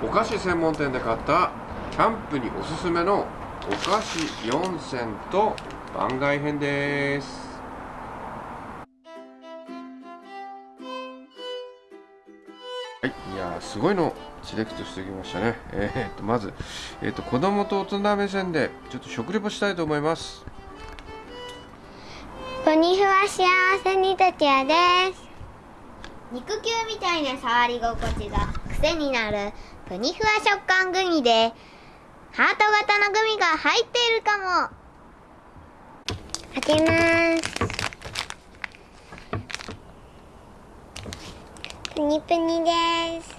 お菓子専門店で買ったキャンプにおすすめのお菓子4選と番外編です。はいいやーすごいのセレクトしてきましたね。えー、っとまず、えー、っと子供と大人目線でちょっと食レポしたいと思います。ポニフは幸せにとちやです。肉球みたいな触り心地が癖になる。プニフワ食感グミでハート型のグミが入っているかも。開けます。プニプニです。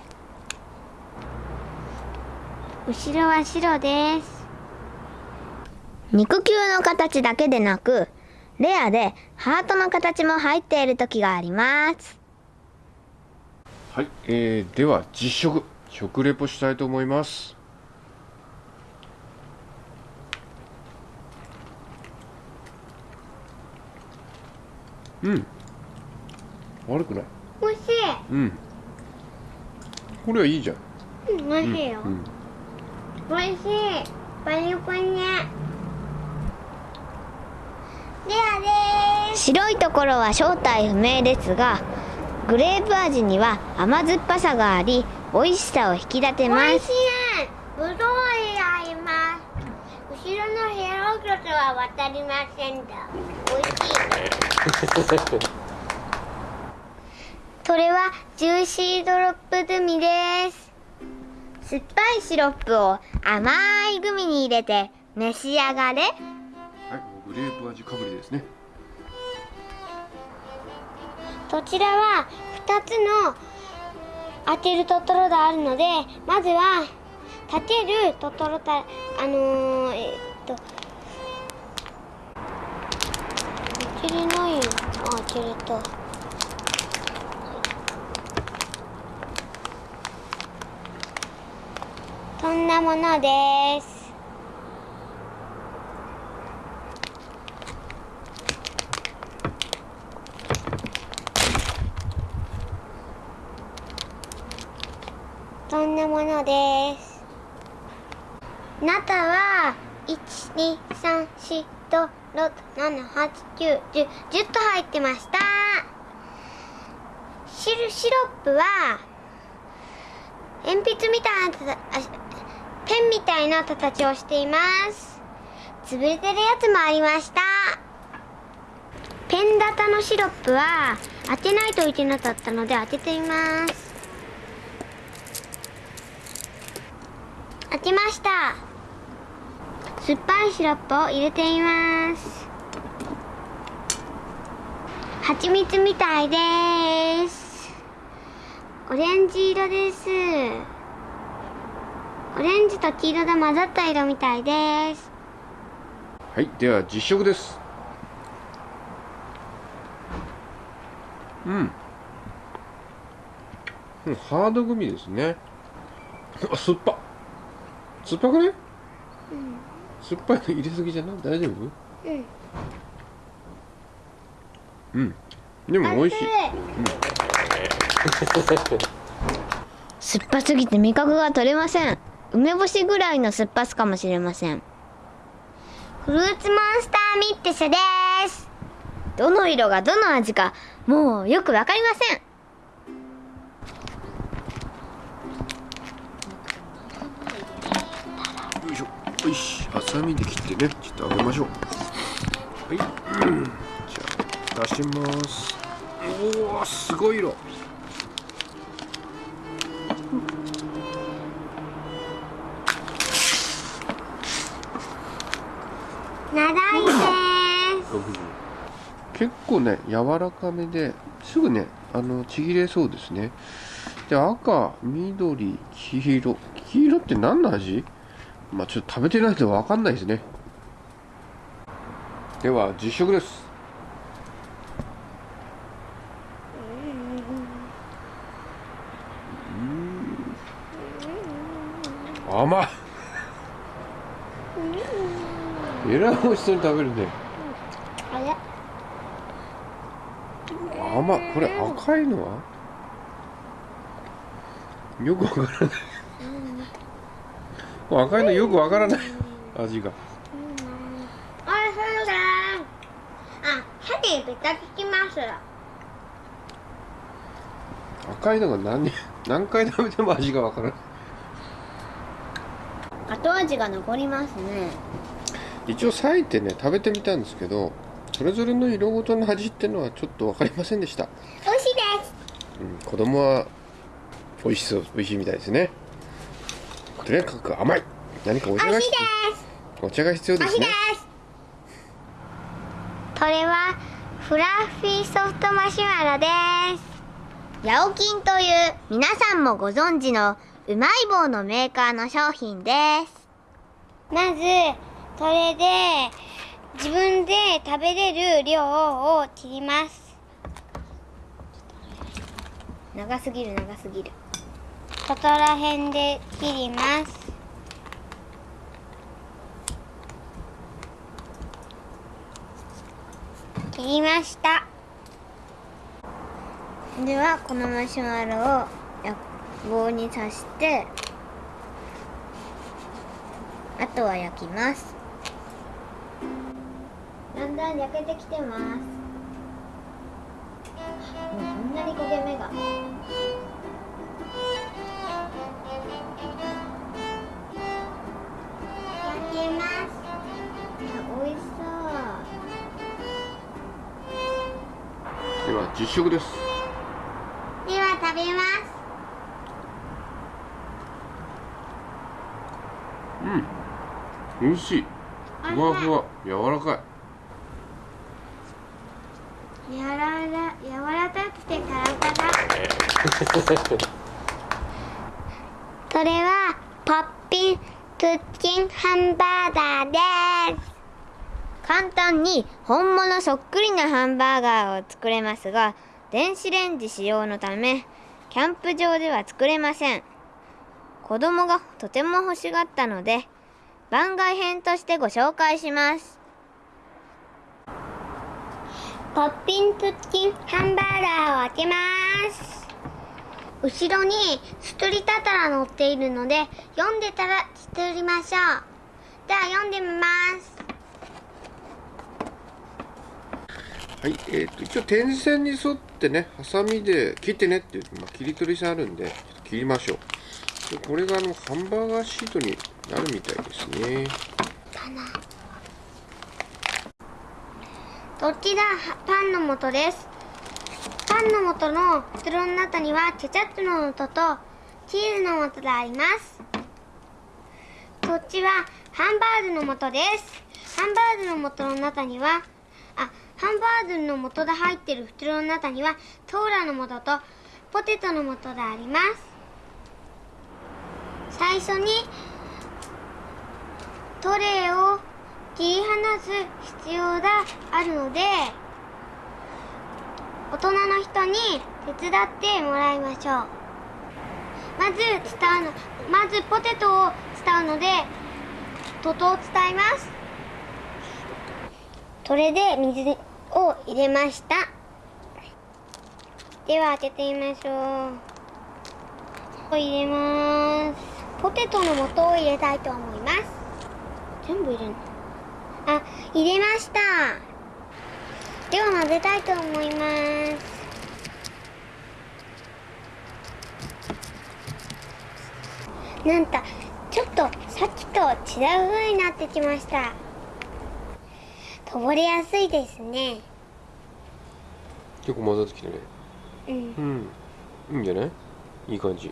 後ろは白です。肉球の形だけでなくレアでハートの形も入っている時があります。はい、えー、では実食。食レポしたいと思います。うん。悪くない？美味しい。うん。これはいいじゃん。うん美味しいよ、うん美味しい。パニパニレアです。白いところは正体不明ですがグレープ味には甘酸っぱさがあり美味しさを引き立てます。美味しいぶどうあります後ろのヘログロスは渡りませんだ。美味しい。それはジューシードロップグミです。酸っぱいシロップを甘いグミに入れて召し上がれ。はいグレープ味かぶりですね。こちらは2つの当てるトトロがあるのでまずは立てるトトロたあのー、えっと当てれないよあ当てれたそんなものですそんなものです。中は1234567891010と入ってました。シルシロップは鉛筆みたいなペンみたいな形をしています。潰れてるやつもありました。ペン型のシロップは当てないといけなかったので当ててみます。当てました。酸っぱいシロップを入れてみます。蜂蜜みたいです。オレンジ色です。オレンジと黄色が混ざった色みたいです。はいでは実食です。うん。うんハードグミですね。あ酸っぱ。酸っぱくね、酸っぱいの入れすぎじゃない？大丈夫？うん。うん。でも美味しい。酸っぱすぎて味覚が取れません。梅干しぐらいの酸っぱさかもしれません。フルーツモンスターミックスです。どの色がどの味かもうよくわかりませんサミで切ってねちょっと揚げましょう。はい、うんじゃあ出します。おおすごい色。長いです。結構ね柔らかめですぐねあのちぎれそうですね。で赤緑黄色。黄色って何の味？まあちょっと食べてないと分かんないですね。では実食です。うん。甘い。えらい美味しそうに食べるね。甘い。これ赤いのは？よくわからない赤いのよくわからない。味が。おいしいで。すあ歯でベタつきます。赤いのが何？何回食べても味がわからない。後味が残りますね。一応裂いてね食べてみたんですけどそれぞれの色ごとの味ってのはちょっと分かりませんでした、美味しいです。うん、子供は美味しそう美味しいみたいですねとにかく甘い。何かお茶が美味しい必です。お茶が必要で美味しいすね。です。これはフラッフィーソフトマシュマロです。ヤオキンという皆さんもご存知のうまい棒のメーカーの商品です。まずこれで自分で食べれる量を切ります。長すぎる長すぎるここら辺で切ります。切りました。ではこのマシュマロを棒に刺してあとは焼きます。だんだん焼けてきてます。もうこんなに焦げ目が。実食です。では食べます。うん。美味しい。ふわふわ。柔らかい。やらら柔らかくてカラカラ それはポッピンクッキンハンバーガーです簡単に本物そっくりなハンバーガーを作れますが電子レンジ使用のためキャンプ場では作れません。子供がとても欲しがったので番外編としてご紹介します。ポッピンクッキンハンバーガーを開けます。後ろに作りたたら載っているので読んでたら作りましょう。では読んでみます。はいえー、と一応点線に沿ってねハサミで切ってねっていう、まあ、切り取り線あるんで切りましょう。でこれがあのハンバーガーシートになるみたいですね。こちらパンの素です。パンの素の袋の中にはケチャップの素とチーズの素があります。こっちはハンバーグの素です。ハンバーグの素の中にはハンバーグの素が入ってる袋の中にはトーラの素とポテトの素があります。最初にトレイを切り離す必要があるので大人の人に手伝ってもらいましょう。まず伝うのまずポテトを伝うのでトトを伝えます。それで水を入れましたでは開けてみましょう入れますポテトの素を入れたいと思います全部入れるの？あ、入れました。では混ぜたいと思います。なんと、ちょっとさっきと違う風になってきました。こぼれやすいですね。結構混ざってきてねうん。うんいいんじゃないいい感じ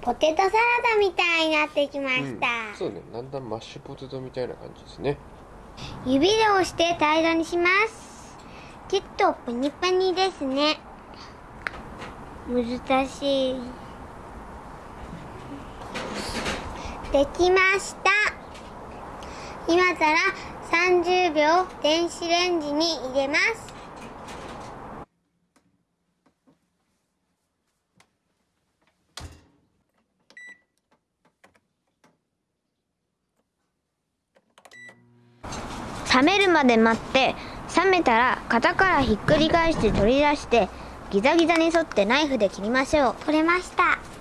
ポテトサラダみたいになってきました。うん、そうねだんだんマッシュポテトみたいな感じですね指で押して平らにしますきっとプニプニですね難しいできました今から30秒電子レンジに入れます。冷めるまで待って冷めたら型からひっくり返して取り出してギザギザに沿ってナイフで切りましょう。取れました。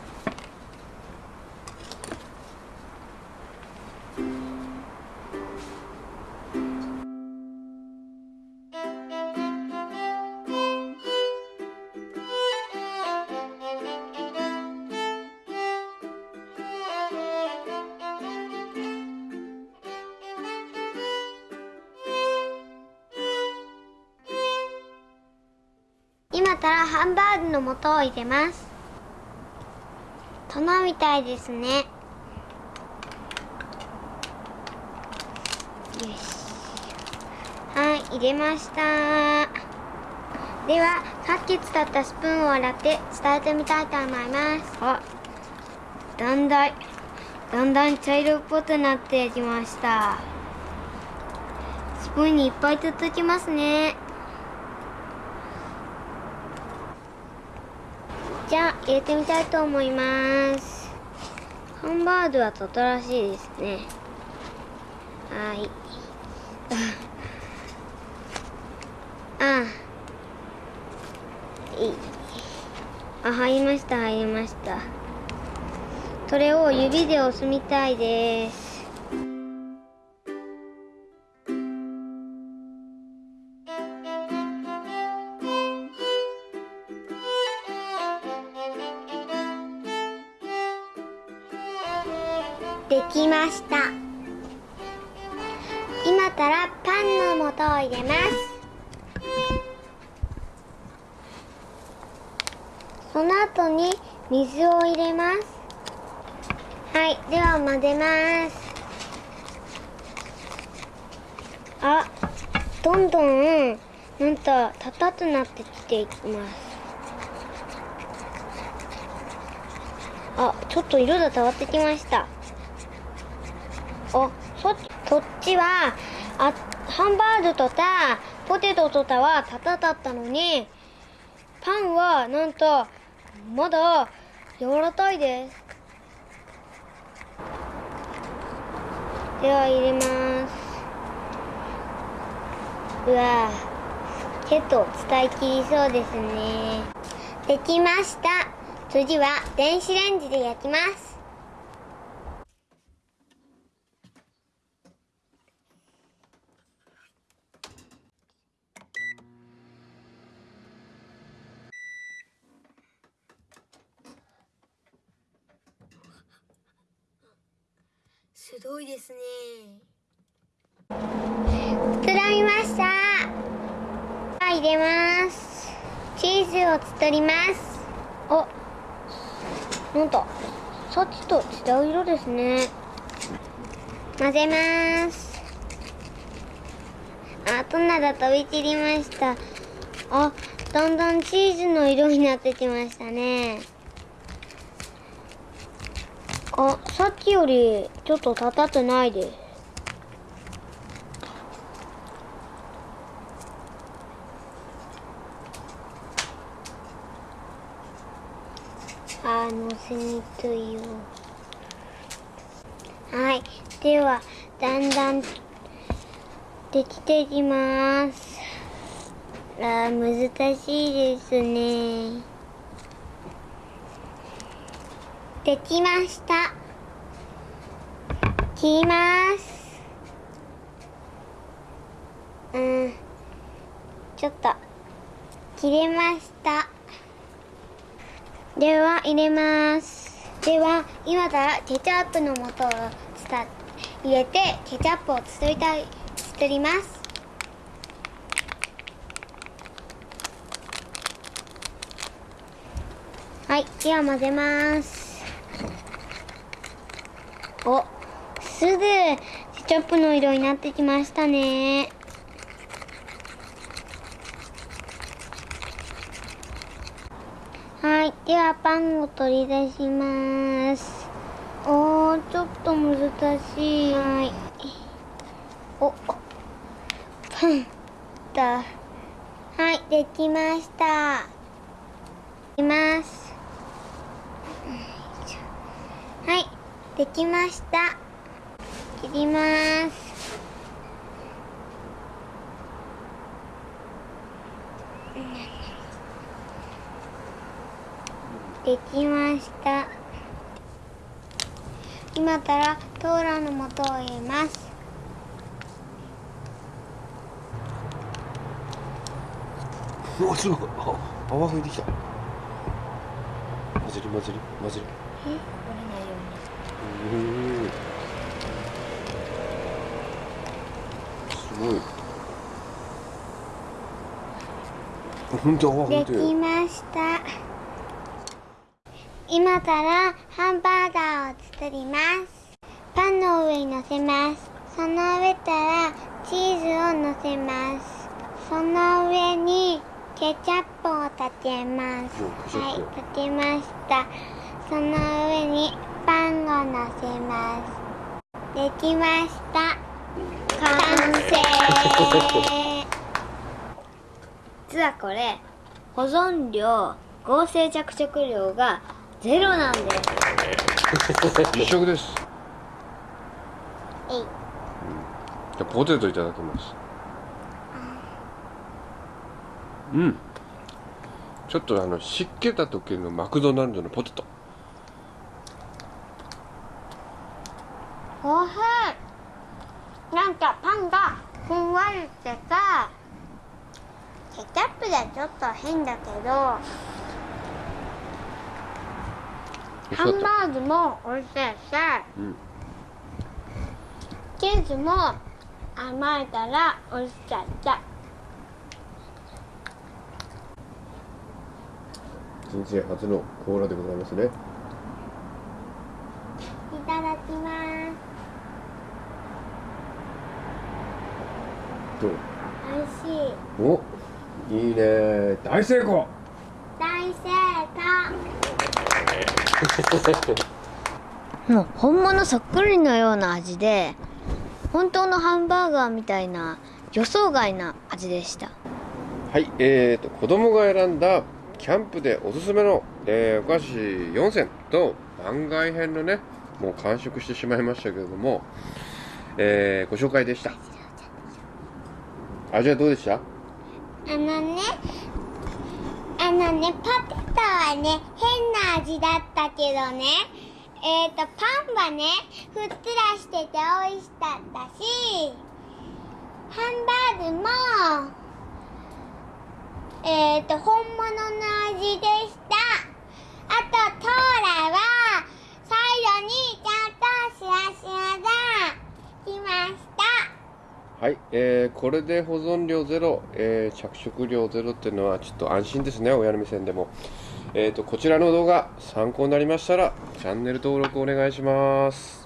ハンバーグの素を入れます。殿みたいですね。よし。はい入れました。ではさっき使ったスプーンを洗って伝えてみたいと思います。あ。だんだんだんだん茶色っぽくなってきました。スプーンにいっぱいつつきますねじゃあ入れてみたいと思います。ハンバーグはとったらしいですね。はい。あいい。あ入りました入りました。それを指で押すみたいです。した。今からパンの素を入れます。その後に水を入れます。はいでは混ぜます。あどんどんなんと高くなってきていきます。あちょっと色が変わってきました。あそそっちはあハンバーグとかポテトとかは高かったのにパンはなんとまだ柔らかいです。では入れます。うわちょっと使い切りそうですね。できました。次は電子レンジで焼きます。すごいですね。膨らみました。入れます。チーズを作ります。あなんとさっきと違う色ですね。混ぜます。あトナが飛び散りました。あだんだんチーズの色になってきましたね。あさっきよりちょっと立たってないです。あのせにくいよはい。ではだんだんできていきます。あ難しいですね。できました。切ります。うん。ちょっと切れました。では入れます。では今からケチャップの素を入れてケチャップを作りたい作ります。はいでは混ぜます。おすぐケチャップの色になってきましたね。はいではパンを取り出します。おーちょっと難しい。はい。おパンだ。はいできました。いきますはいできました。切ります。できました。今からトーラの素を入れます。うわすごい。あ泡吹いてきた。混ぜる混ぜる混ぜる。え折れないようにすごい。本当？本で当きました。今からハンバーガーを作ります。パンの上に乗せます。その上からチーズを乗せます。その上にケチャップを立てます。はい立てました。その上にパンを乗せますできました完成。実はこれ保存量合成。着色料がゼロなんです。一食ですえい。じゃあポテトいただきます。うん。ちょっとあの湿気た時のマクドナルドのポテトおいしいなんかパンがふんわりしてさケチャップではちょっと変だけどハンバーグも美味しいしうん。チーズも甘いから美味しかった。人生初のコーラでございますねいただきますどう美味しい。おいいね。大成功。大成功。もう本物そっくりのような味で本当のハンバーガーみたいな予想外な味でした。はいえーと子供が選んだキャンプでおすすめの、えーお菓子4選と番外編のねもう完食してしまいましたけれども、えーご紹介でした味はどうでした？あのねあのねポテトはね変な味だったけどねえっ、とパンはねふっくらしてて美味しかったしハンバーグもえっ、と本物の味でした。あとトーラは最後にちゃんとシワシワが来ましたはい、えーこれで保存量ゼロ、えー着色料ゼロっていうのはちょっと安心ですね親の目線でも。えーとこちらの動画参考になりましたらチャンネル登録お願いします。